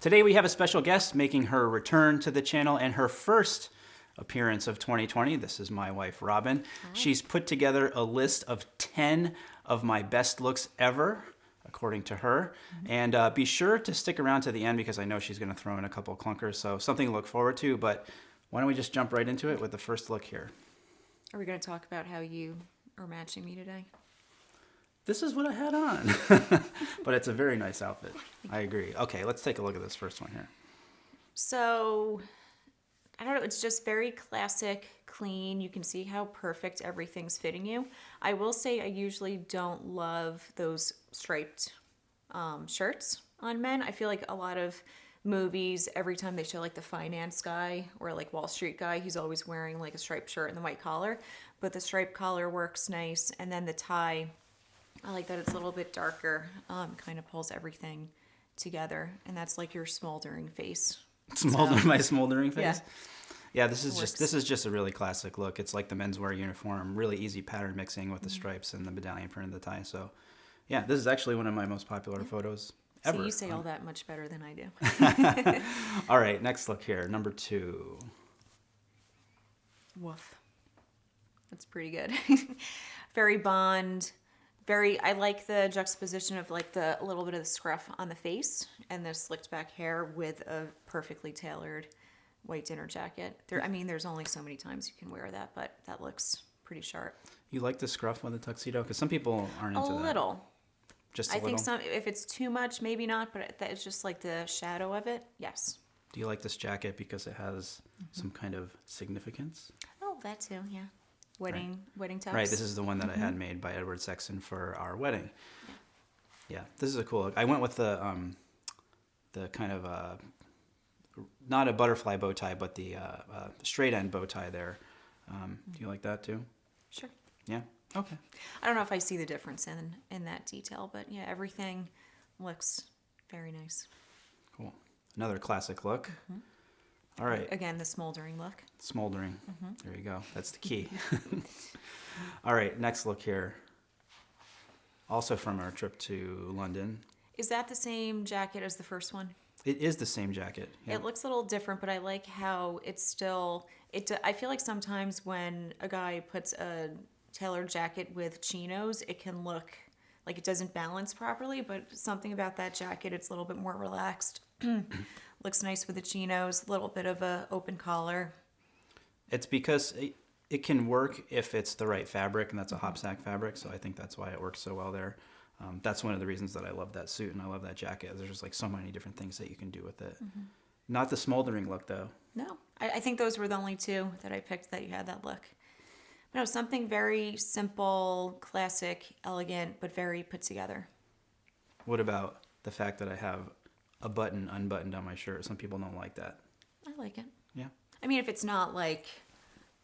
Today we have a special guest making her return to the channel and her first appearance of 2020. This is my wife, Robin. She's put together a list of 10 of my best looks ever, according to her. And uh, be sure to stick around to the end because I know she's going to throw in a couple clunkers, so something to look forward to. But why don't we just jump right into it with the first look here? Are we going to talk about how you are matching me today? This is what I had on. but it's a very nice outfit. I agree. Okay, let's take a look at this first one here. So, I don't know, it's just very classic, clean. You can see how perfect everything's fitting you. I will say I usually don't love those striped um, shirts on men. I feel like a lot of movies, every time they show like the finance guy or like Wall Street guy, he's always wearing like a striped shirt and the white collar. But the striped collar works nice. And then the tie, I like that it's a little bit darker, um, kind of pulls everything together. And that's like your smoldering face. Smolder, So- my smoldering face. Yeah. Yeah, this is just this is just a really classic look. It's like the menswear uniform, really easy pattern mixing Mm-hmm. with the stripes and the medallion print of the tie. So, yeah, this is actually one of my most popular photos ever. So you say all that much better than I do. All right, next look here, number two. Woof. That's pretty good. very Bond. Very. I like the juxtaposition of like the a little bit of the scruff on the face and the slicked back hair with a perfectly tailored white dinner jacket. There. I mean, there's only so many times you can wear that, but that looks pretty sharp. You like the scruff on the tuxedo? Because some people aren't A into that. little. Just a I little. I think some. If it's too much, maybe not. But that is just like the shadow of it. Yes. Do you like this jacket because it has Mm-hmm. some kind of significance? Oh, that too. Yeah. Wedding. Wedding tux. Right, this is the one that I Mm-hmm. had made by Edward Sexton for our wedding. Yeah, this is a cool look. I went with the um, the kind of uh, not a butterfly bow tie, but the uh, uh, straight end bow tie there. Um, do you like that too? Sure. Yeah. Okay. I don't know if I see the difference in in that detail, but yeah, everything looks very nice. Cool. Another classic look. All right, Again, the smoldering look. smoldering. Mm-hmm. There you go. That's the key. All right, next look here. Also from our trip to London. Is that the same jacket as the first one? It is the same jacket. Yeah. It looks a little different, but I like how it's still. It. I feel like sometimes when a guy puts a tailored jacket with chinos, it can look like it doesn't balance properly. But something about that jacket, it's a little bit more relaxed. looks nice with the chinos. A little bit of a open collar. It's because it, it can work if it's the right fabric, and that's a hopsack fabric. So I think that's why it works so well there. Um, that's one of the reasons that I love that suit and I love that jacket. There's just like so many different things that you can do with it. Not the smoldering look though. No, I, I think those were the only two that I picked that you had that look. No, something very simple, classic, elegant, but very put together. What about the fact that I have a button unbuttoned on my shirt? Some people don't like that. I like it. Yeah. I mean, if it's not like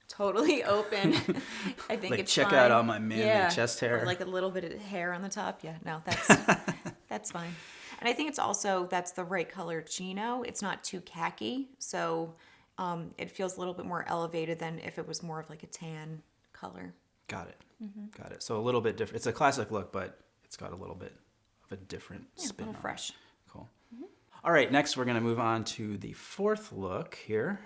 totally open, I think it's Like, it's check fine. out all my manly Yeah, chest or hair. like a little bit of hair on the top. Yeah, no, that's that's fine. And I think it's also that's the right color chino. It's not too khaki, so um, it feels a little bit more elevated than if it was more of like a tan color. Got it. Got it. So a little bit different. It's a classic look, but it's got a little bit of a different Yeah, a spin. little on it. Cool. All right, next we're going to move on to the fourth look here.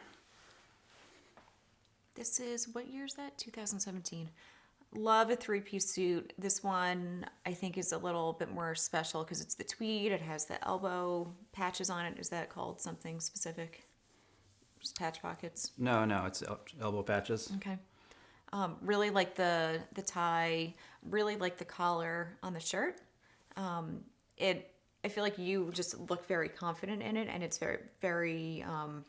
This is what year is that? 2017. Love a three piece suit. This one I think is a little bit more special because it's the tweed. It has the elbow patches on it. Is that called something specific? Just patch pockets. No, no, it's el- elbow patches. Okay. Um, really like the the tie. Really like the collar on the shirt. Um, it. I feel like you just look very confident in it, and it's very very um,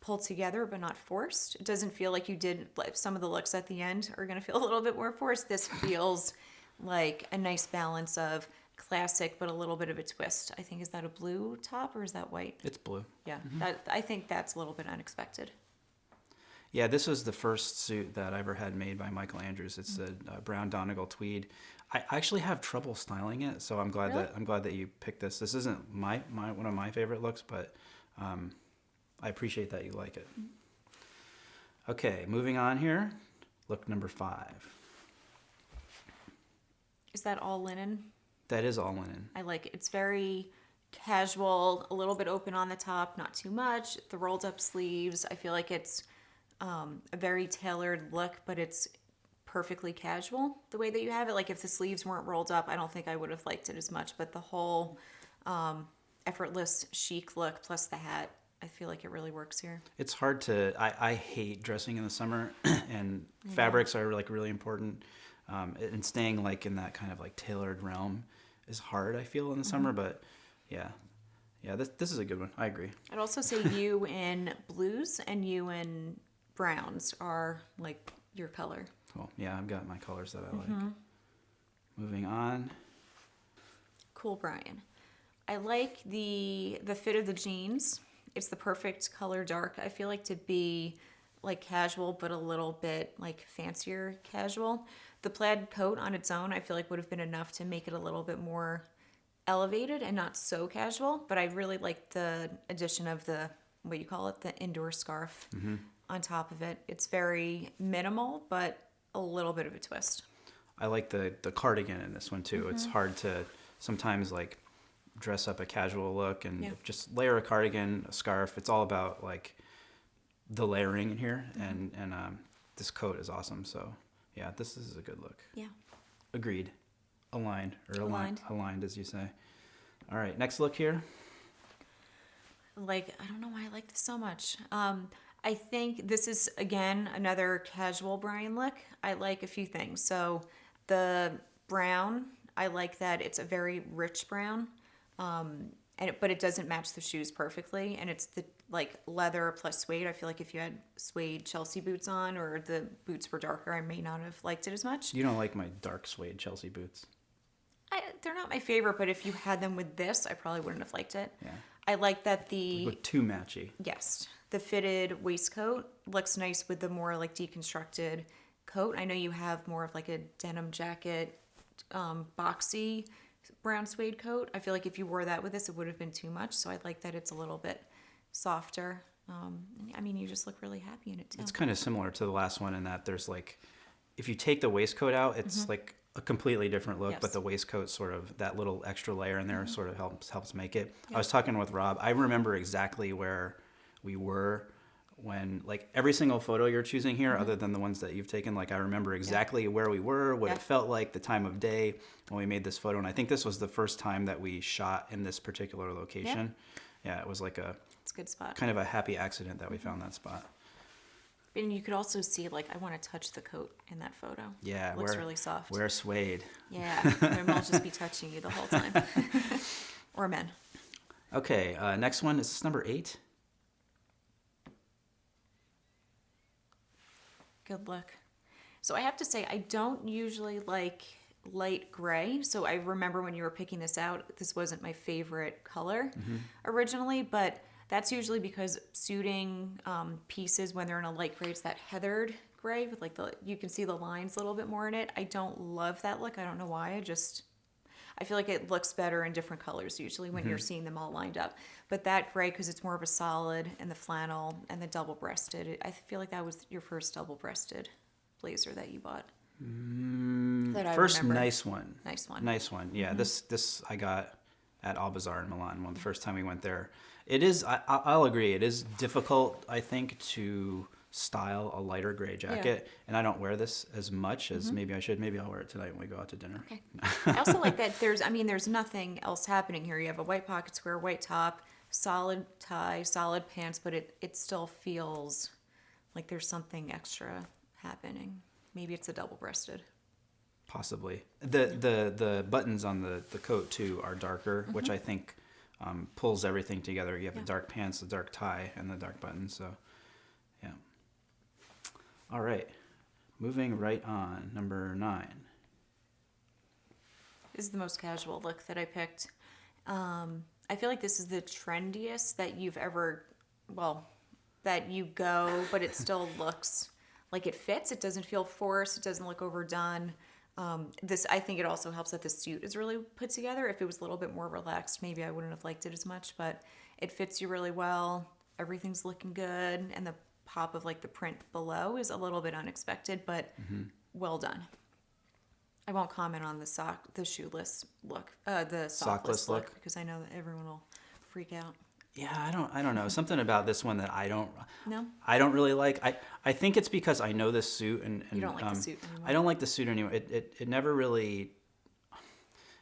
pulled together, but not forced. It doesn't feel like you did. Like some of the looks at the end are going to feel a little bit more forced. This feels like a nice balance of classic, but a little bit of a twist. I think is that a blue top or is that white? It's blue. Yeah, that I think that's a little bit unexpected. Yeah, this was the first suit that I ever had made by Michael Andrews. It's a, uh brown Donegal tweed. I actually have trouble styling it, so I'm glad Really? that I'm glad that you picked this. This isn't my, my one of my favorite looks, but um, I appreciate that you like it. Okay, moving on here. Look number five. Is that all linen? That is all linen. I like it. It's very casual, a little bit open on the top, not too much. The rolled up sleeves, I feel like it's um, a very tailored look, but it's perfectly casual the way that you have it. Like if the sleeves weren't rolled up, I don't think I would have liked it as much. But the whole um, effortless chic look plus the hat, I feel like it really works here. It's hard to. I, I hate dressing in the summer, and fabrics are like really important. Um, and staying like in that kind of like tailored realm is hard. I feel in the summer, but yeah, yeah. This this is a good one. I agree. I'd also say you in blues and you in browns are like your color. Cool. Yeah, I've got my colors that I like. Mm-hmm. Moving on. Cool, Brian. I like the the fit of the jeans. It's the perfect color dark. I feel like to be like casual, but a little bit like fancier casual. The plaid coat on its own, I feel like would have been enough to make it a little bit more elevated and not so casual. But I really like the addition of the what you call it, the indoor scarf mm-hmm. On top of it. It's very minimal, but a little bit of a twist. I like the the cardigan in this one too. It's Mm-hmm. hard to sometimes like dress up a casual look and Yeah. just layer a cardigan, a scarf. It's all about like the layering in here, Mm-hmm. and and um, this coat is awesome. So yeah, this is a good look. Yeah. Agreed. Aligned or aligned, Aligned. aligned as you say. All right, next look here. like I don't know why I like this so much. Um, I think this is again another casual Brian look. I like a few things. So the brown, I like that it's a very rich brown, um, and it, but it doesn't match the shoes perfectly. And it's the like leather plus suede. I feel like if you had suede Chelsea boots on or the boots were darker, I may not have liked it as much. You don't like my dark suede Chelsea boots. I, they're not my favorite, but if you had them with this, I probably wouldn't have liked it. Yeah. I like that the Look too matchy. Yes. The fitted waistcoat looks nice with the more like deconstructed coat. I know you have more of like a denim jacket, um, boxy brown suede coat. I feel like if you wore that with this, it would have been too much. So I like that it's a little bit softer. Um, I mean, you just look really happy in it too. It's kind of similar to the last one in that there's like, if you take the waistcoat out, it's like a completely different look, Mm-hmm. Yes. Mm-hmm. but the waistcoat sort of that little extra layer in there sort of helps helps make it. I was talking with Rob. I remember exactly where we were when like every single photo you're choosing here, other than the ones that you've taken. Like I remember exactly where we were, what Mm-hmm. Yeah. it felt like, the time of day when we made this photo, and I think this was the first time that we shot in this particular location. Yeah, it was like a It's a good spot. kind of a happy accident that we found that spot. And you could also see like I want to touch the coat in that photo. Yeah, it looks really soft. Wear suede. Yeah, and I'll just be touching you the whole time. or men. Okay, uh, next one is this number eight. Good look. So I have to say, I don't usually like light gray. So I remember when you were picking this out, this wasn't my favorite color originally, but that's usually because suiting um, pieces when they're in a light gray, it's that heathered gray with like the, you can see the lines a little bit more in it. I don't love that look. I don't know why. I just, I feel like it looks better in different colors usually when you're seeing them all lined up. But that gray, because it's more of a solid and the flannel and the double breasted, I feel like that was your first double breasted blazer that you bought. Mm, that I First remember. nice one. Nice one. Nice one. Yeah, mm-hmm. this this I got at Al Albazar in Milan. One the first time we went there. It is. I, I'll agree. It is difficult. I think to style a lighter gray jacket, and I don't wear this as much as mm-hmm. maybe I should. Maybe I'll wear it tonight when we go out to dinner. Okay. I also like that there's, I mean, there's nothing else happening here. You have a white pocket square, white top, solid tie, solid pants, but it, it still feels like there's something extra happening. Maybe it's a double breasted. Possibly. The the the buttons on the the coat too are darker, which I think um, pulls everything together. You have Mm-hmm. Yeah. the dark pants, the dark tie, and the dark buttons. So, yeah. All right. Moving right on, number nine. This is the most casual look that I picked. Um, I feel like this is the trendiest that you've ever, well, that you go, but it still looks like it fits. It doesn't feel forced. It doesn't look overdone. Um, this, I think, it also helps that the suit is really put together. If it was a little bit more relaxed, maybe I wouldn't have liked it as much. But it fits you really well. Everything's looking good, and the pop of like the print below is a little bit unexpected, but well done. I won't comment on the sock, the shoeless look, uh, the sockless, Sockless look, look? because I know that everyone will freak out. Yeah, I don't I don't know. Something about this one that I don't No, I don't really like. I, I think it's because I know this suit and, and don't like the um, suit anymore. I don't like the suit anymore. It, it, it never really.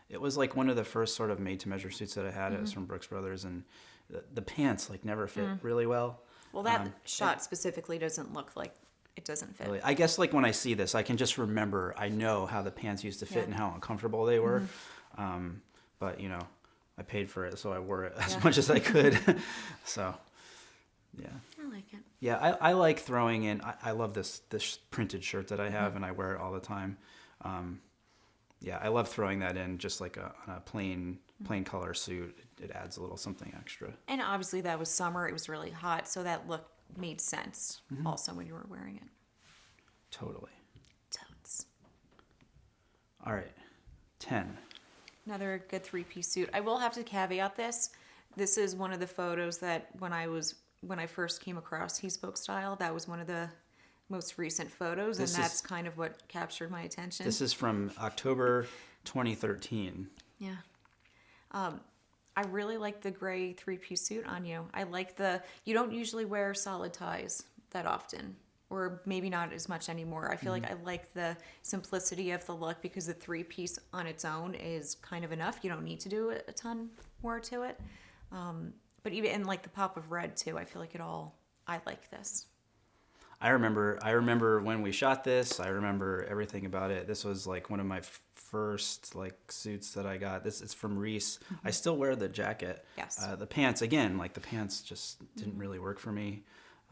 It was like one of the first sort of made to measure suits that I had. It Mm-hmm. was from Brooks Brothers, and the, the pants like never fit Mm. really well. well, that Um, shot specifically doesn't look like it doesn't fit. Really, I guess like when I see this, I can just remember. I know how the pants used to fit Yeah. And how uncomfortable they were. Um, but you know, I paid for it, so I wore it as Yeah. much as I could. so, yeah. I like it. Yeah, I, I like throwing in. I, I love this this printed shirt that I have, Mm-hmm. and I wear it all the time. Um, yeah, I love throwing that in just like a, on a plain Mm-hmm. plain color suit. It, it adds a little something extra. And obviously, that was summer. It was really hot, so that look made sense. Mm-hmm. Also, when you were wearing it. Totally. Totes. All right, ten. Another good three-piece suit. I will have to caveat this. This is one of the photos that when I was when I first came across He Spoke Style, that was one of the most recent photos, This and is- that's kind of what captured my attention. This is from October 2013. Yeah. Um, I really like the gray three piece suit on you. I like the, you don't usually wear solid ties that often, or maybe not as much anymore. I feel like I like the simplicity of the look because the three piece on its own is kind of enough. You don't need to do a ton more to it. Um, but even in like the pop of red too, I feel like it all, I like this. I remember I remember when we shot this. I remember everything about it. This was like one of my f- first like suits that I got. This it's from Reiss. I still wear the jacket. Mm-hmm. Yes. Uh, the pants again, like the pants just didn't really work for me.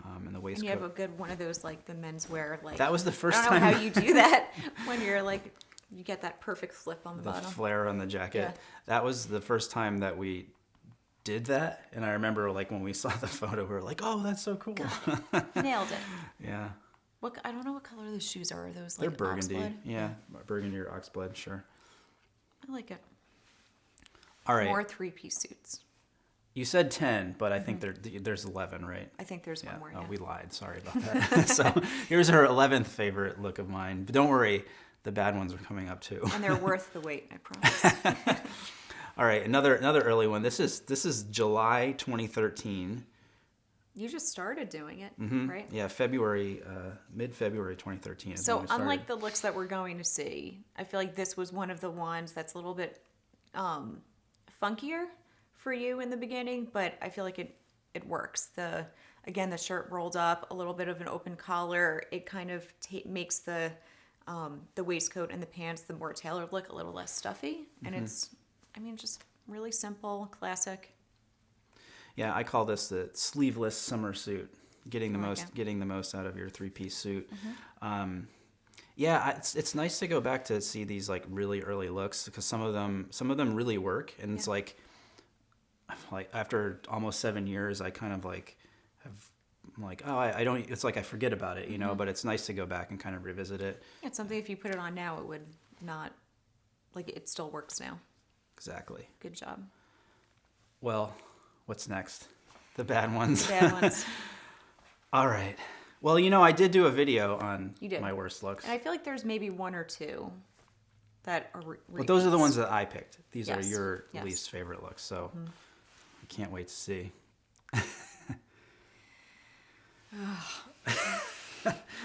Um, and the And waistcoat. you have a good one of those like the menswear like That was the first I don't know time- how you do that when you're like you get that perfect flip on the, the bottom. flare on the jacket. Yeah. That was the first time that we did that. And I remember like when we saw the photo, we were like, "Oh, that's so cool." Nailed it. yeah. What I don't know what color those shoes are. Are those They're burgundy. oxblood? Yeah, burgundy or oxblood, sure. I like it. All right. More three piece suits. You said 10, but I think mm-hmm. there there's 11, right? I think there's one more. Oh, Yeah. we lied. Sorry about that. so here's her 11th favorite look of mine. But don't worry, the bad ones are coming up too. and they're worth the wait. I promise. All right, another another early one. This is this is July 2013. You just started doing it, Mhm. right? Yeah, February, uh, mid February 2013. So unlike the looks that we're going to see, I feel like this was one of the ones that's a little bit um, funkier for you in the beginning, but I feel like it it works. The again, the shirt rolled up, a little bit of an open collar. It kind of ta- makes the um, the waistcoat and the pants, the more tailored look, a little less stuffy, and Mm-hmm. it's, I mean, just really simple, classic. Yeah, I call this the sleeveless summer suit. Getting the like most it. Getting the most out of your three piece suit. Um, yeah, it's it's nice to go back to see these like really early looks because some of them some of them really work, and it's like like after almost seven years, I kind of like have I'm like oh I, I don't it's like I forget about it, you know. But it's nice to go back and kind of revisit it. It's something if you put it on now, it would not, like it still works now. Exactly. Good job. Well, what's next? The bad ones. Bad ones. All right. Well, you know, I did do a video on You did. my worst looks. And I feel like there's maybe one or two that are. Re- But those are the ones that I picked. These are your Yes. Mm-hmm. least favorite looks, so I can't wait to see.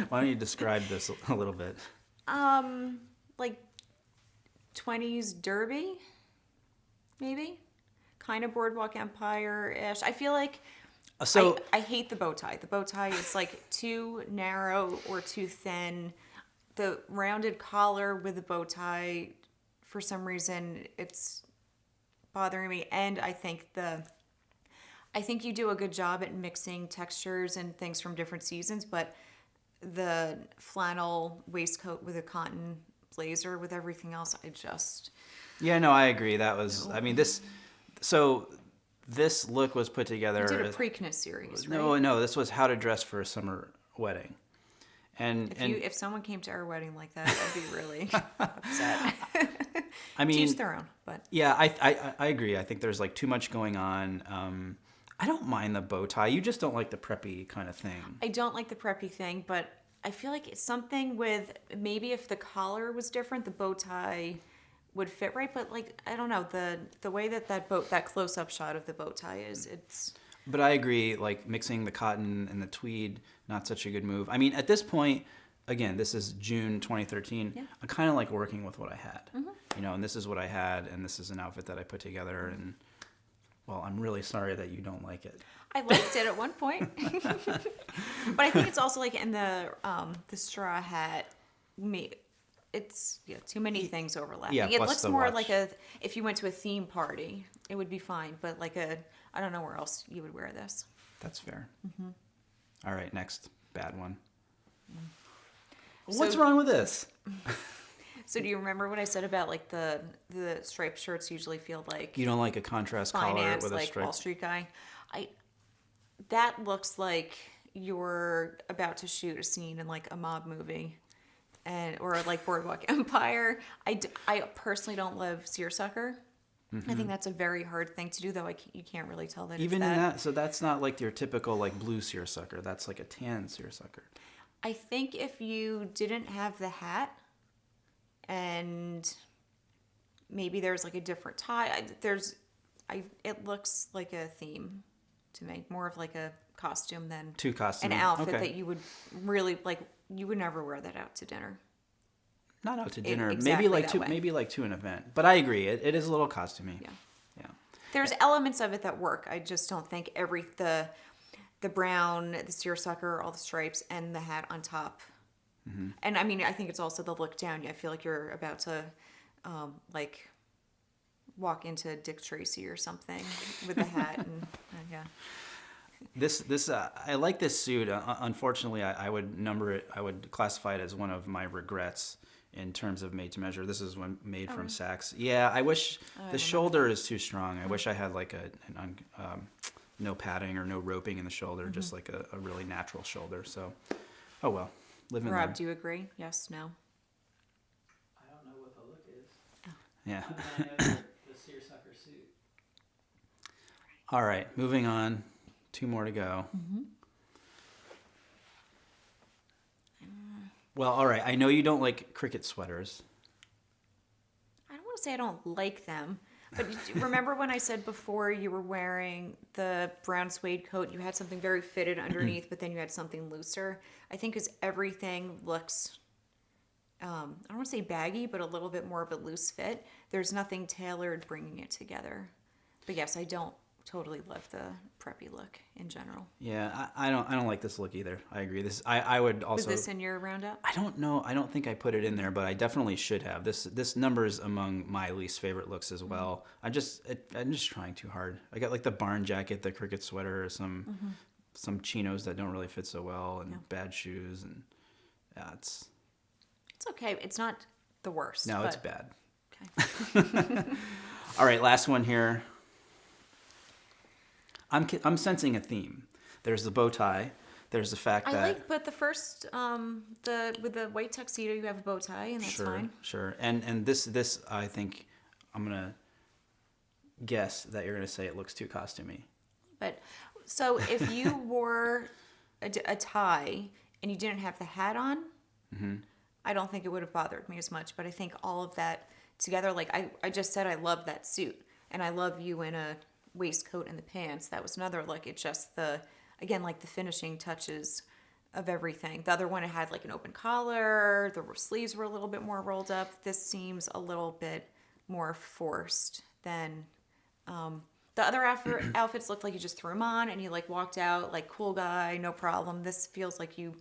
Why don't you describe this a little bit? Um, like 20s Derby, maybe? Kind of Boardwalk Empire ish. I feel like. Uh, So, I, I hate the bow tie. The bow tie is like too narrow or too thin. The rounded collar with the bow tie, for some reason, it's bothering me. And I think the, I think you do a good job at mixing textures and things from different seasons, but the flannel waistcoat with a cotton blazer with everything else, I just, yeah, no, I agree. That was, I mean, this, so this look was put together. you did a Preakness series, right? no, no, this was how to dress for a summer wedding. And, If and you if someone came to our wedding like that, I'd be really upset. I mean, Teach their own, but Yeah, I, I I agree. I think there's like too much going on. Um, I don't mind the bow tie. You just don't like the preppy kind of thing. I don't like the preppy thing. But I feel like it's something with maybe if the collar was different, the bow tie would fit right. But like I don't know the the way that that boat that close up shot of the bow tie is it's But I agree, like mixing the cotton and the tweed, not such a good move. I mean, at this point, again, this is June 2013. Yeah. I kind of like working with what I had, you know, and this is what I had, and this is an outfit that I put together. And well, I'm really sorry that you don't like it. I liked it at one point, but I think it's also like in the um the straw hat. Me, it's yeah too many things overlapping. yeah, it looks more watch. like a if you went to a theme party, it would be fine. But like a I don't know where else you would wear this. That's fair. Mm-hmm. All right, next bad one. What's wrong with this? So do you remember what I said about like the the striped shirts usually feel like You don't like a contrast collar finance, with a like stripe? Wall Street guy? I that looks like you're about to shoot a scene in like a mob movie, and or like Boardwalk Empire. I, d- I personally don't love seersucker. I think mm-hmm. that's a very hard thing to do, though. I can't, you can't really tell that. it's Even that. in that, so that's not like your typical like blue seersucker. That's like a tan seersucker. I think if you didn't have the hat and maybe there's like a different tie, I, there's I it looks like a theme to me, more of like a costume than Two costume. an outfit okay. that you would really like you would never wear that out to dinner. Not out to It- dinner. exactly maybe like to way. maybe like to an event. But I agree. It, it is a little costumey. Yeah. Yeah. There's elements of it that work. I just don't think every the the brown, the seersucker, all the stripes, and the hat on top. Mm-hmm. And I mean, I think it's also the look down. I feel like you're about to, um, like, walk into Dick Tracy or something with the hat, and uh, yeah. This this uh, I like this suit. Uh, unfortunately, I, I would number it. I would classify it as one of my regrets in terms of made to measure. This is one made from Saks. Yeah, I wish the shoulder is too strong. I wish I had like a an un, um, no padding or no roping in the shoulder, just like a, a really natural shoulder. So, oh well, live and Rob, learn. do you agree? Yes, no. I don't know what the look is. Yeah. I mean, I know the, the seersucker suit. All right, moving on. Two more to go. Well, all right. I know you don't like cricket sweaters. I don't want to say I don't like them, but remember when I said before you were wearing the brown suede coat, you had something very fitted underneath, but then you had something looser. I think because everything looks, um, I don't want to say baggy, but a little bit more of a loose fit. There's nothing tailored bringing it together. But yes, I don't totally love the preppy look in general. Yeah, I, I don't. I don't like this look either. I agree. This. I. I would Was also. this in your roundup? I don't know. I don't think I put it in there, but I definitely should have. This. This number is among my least favorite looks as mm-hmm. well. I just. It, I'm just trying too hard. I got like the barn jacket, the cricket sweater, some. Mm-hmm. Some chinos that don't really fit so well, and Yeah. bad shoes, and yeah, it's It's okay. It's not the worst. no, it's bad. Okay. All right, last one here. I'm I'm sensing a theme. There's the bow tie. There's the fact I that like, but the first, um, the with the white tuxedo, you have a bow tie, and that's sure, fine. sure, and and this this I think I'm gonna guess that you're gonna say it looks too costumey. But so if you wore a tie and you didn't have the hat on, Mm-hmm. I don't think it would have bothered me as much. But I think all of that together, like I, I just said, I love that suit, and I love you in a waistcoat and the pants. That was another look. It's just the again like the finishing touches of everything. The other one it had like an open collar. The sleeves were a little bit more rolled up. This seems a little bit more forced than um, the other outfit, outfits looked like you just threw them on and you like walked out like cool guy, no problem. This feels like you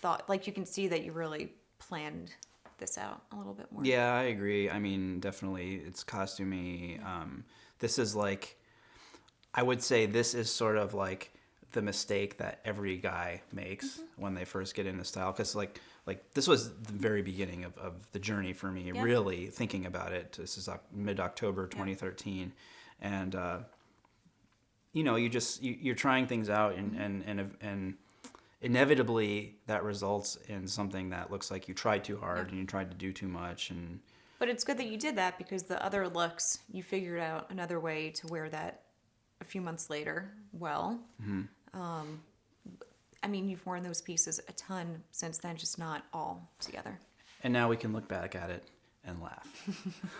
thought, like you can see that you really planned this out a little bit more. Yeah, I agree. I mean, definitely, it's costumey. Um, this is like, I would say this is sort of like the mistake that every guy makes Mm-hmm. when they first get into style. Because like, like this was the very beginning of, of the journey for me. Yeah. Really thinking about it. This is mid October 2013, and uh, you know, you just you, you're trying things out, and and and and inevitably that results in something that looks like you tried too hard and you tried to do too much and But it's good that you did that because the other looks, you figured out another way to wear that a few months later well. Mm-hmm. Um, I mean, you've worn those pieces a ton since then, just not all together. And now we can look back at it and laugh.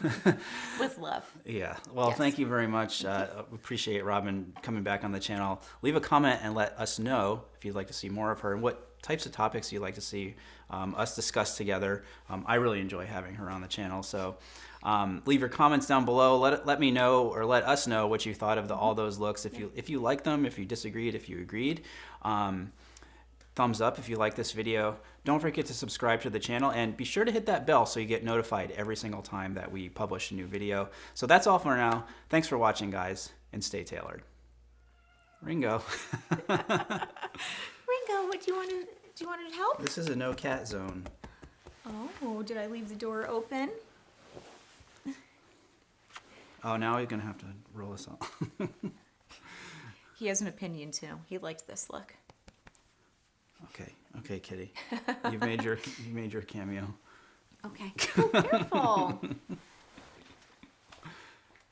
With love. Yeah. Well, Yes. thank you very much. Uh, appreciate Robin coming back on the channel. Leave a comment and let us know if you'd like to see more of her and what types of topics you'd like to see um, us discuss together. Um, I really enjoy having her on the channel. So um, leave your comments down below. Let, let me know or let us know what you thought of the, all those looks. If you if you like them, if you disagreed, if you agreed. Um, thumbs up if you like this video. Don't forget to subscribe to the channel and be sure to hit that bell so you get notified every single time that we publish a new video. So that's all for now. Thanks for watching, guys, and stay tailored. Ringo, Ringo, what do you want to do? You want to help? this is a no cat zone. Oh, did I leave the door open? Oh, now you're gonna have to roll us off. He has an opinion too. He liked this look. okay, okay, Kitty, you've made your you made your cameo. Okay. Oh, careful.